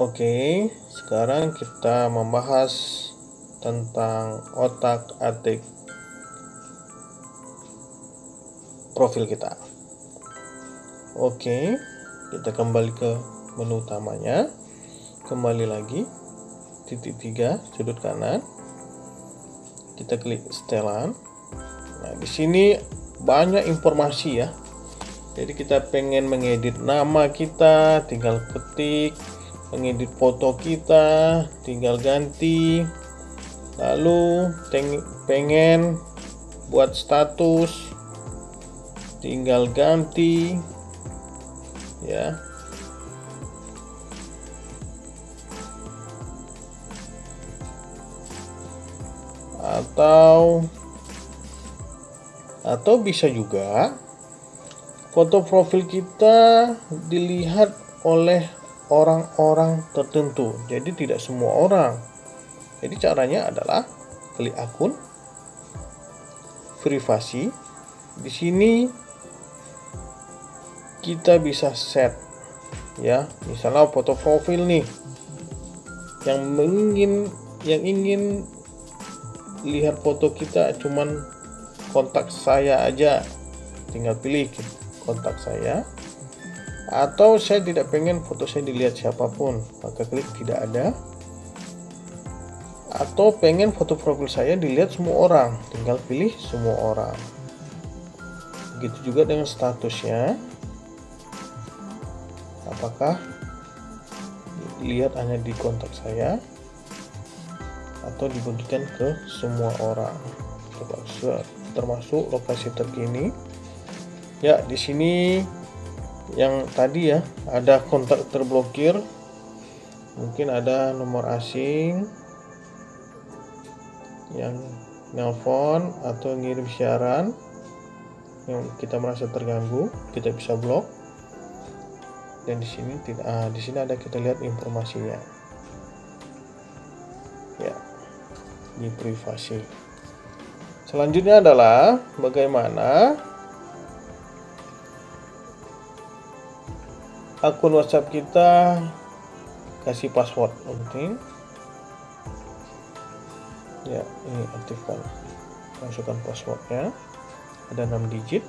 Oke, sekarang kita membahas tentang otak-atik profil kita. Oke, kita kembali ke menu utamanya. Kembali lagi, titik tiga sudut kanan. Kita klik setelan. Nah, di sini banyak informasi ya. Jadi kita pengen mengedit nama kita, tinggal ketik, mengedit foto kita, tinggal ganti. Lalu pengen buat status, tinggal ganti, ya. Atau atau bisa juga foto profil kita dilihat oleh orang-orang tertentu. Jadi tidak semua orang. Jadi caranya adalah klik akun privasi. Di sini kita bisa set ya, misalnya foto profil nih yang ingin yang ingin lihat foto kita cuman kontak saya aja tinggal pilih kontak saya atau saya tidak pengen foto saya dilihat siapa pun maka klik tidak ada. Atau pengen foto profil saya dilihat semua orang tinggal pilih semua orang. Begitu juga dengan statusnya. Apakah lihat hanya di kontak saya? Atau dibagikan ke semua orang? Coba termasuk lokasi terkini. Ya di sini yang tadi ya ada kontak terblokir. Mungkin ada nomor asing yang nelpon atau ngirim siaran yang kita merasa terganggu kita bisa blok. Dan di sini tidak ah, di sini ada kita lihat informasinya. Ya di privasi. Selanjutnya adalah bagaimana akun WhatsApp kita kasih password penting. Ya, ini aktifkan. Masukkan passwordnya. Ada 6 digit.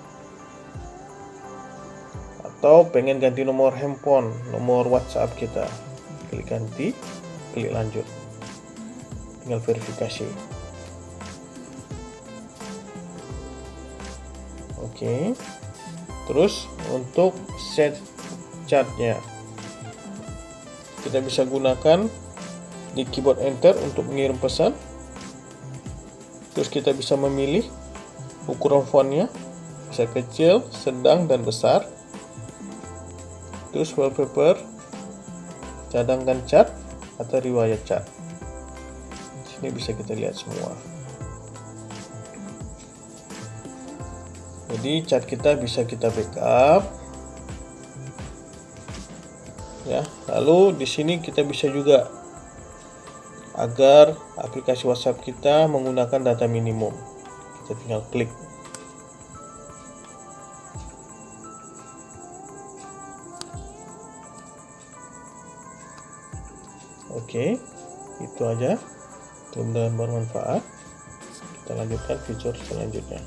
Atau pengen ganti nomor handphone, nomor WhatsApp kita. Klik ganti, klik lanjut. Tinggal verifikasi. Oke. Terus untuk set chatnya kita bisa gunakan di keyboard enter untuk mengirim pesan. Terus kita bisa memilih ukuran fontnya bisa kecil, sedang dan besar. Terus wallpaper, cadangkan chat atau riwayat chat. Sini bisa kita lihat semua. jadi cat kita bisa kita backup ya lalu di sini kita bisa juga agar aplikasi WhatsApp kita menggunakan data minimum kita tinggal klik Oke, itu aja. Mudah-mudahan bermanfaat. Kita lanjutkan fitur selanjutnya.